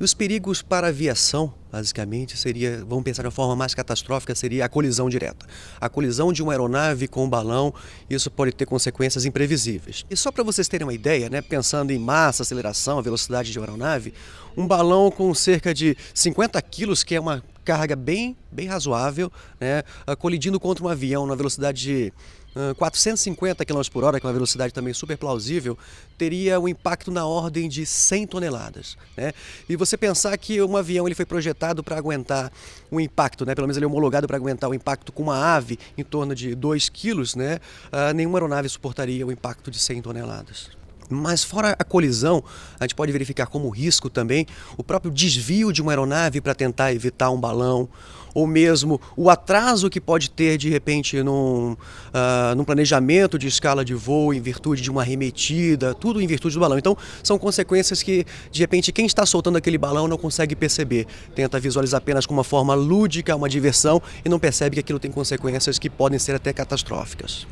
E os perigos para a aviação, basicamente, seria, vamos pensar de uma forma mais catastrófica, seria a colisão direta. A colisão de uma aeronave com um balão, isso pode ter consequências imprevisíveis. E só para vocês terem uma ideia, né, pensando em massa, aceleração, velocidade de uma aeronave, um balão com cerca de 50 quilos, que é uma carga bem, bem razoável, né, ah, colidindo contra um avião na velocidade de 450 km por hora, que é uma velocidade também super plausível, teria um impacto na ordem de 100 toneladas. Né? E você pensar que um avião ele foi projetado para aguentar um impacto, né? pelo menos ele é homologado para aguentar o impacto com uma ave em torno de 2 quilos, né? Uh, nenhuma aeronave suportaria o impacto de 100 toneladas. Mas fora a colisão, a gente pode verificar como risco também o próprio desvio de uma aeronave para tentar evitar um balão, ou mesmo o atraso que pode ter de repente num, uh, num planejamento de escala de voo em virtude de uma arremetida, tudo em virtude do balão. Então são consequências que de repente quem está soltando aquele balão não consegue perceber, tenta visualizar apenas como uma forma lúdica, uma diversão e não percebe que aquilo tem consequências que podem ser até catastróficas.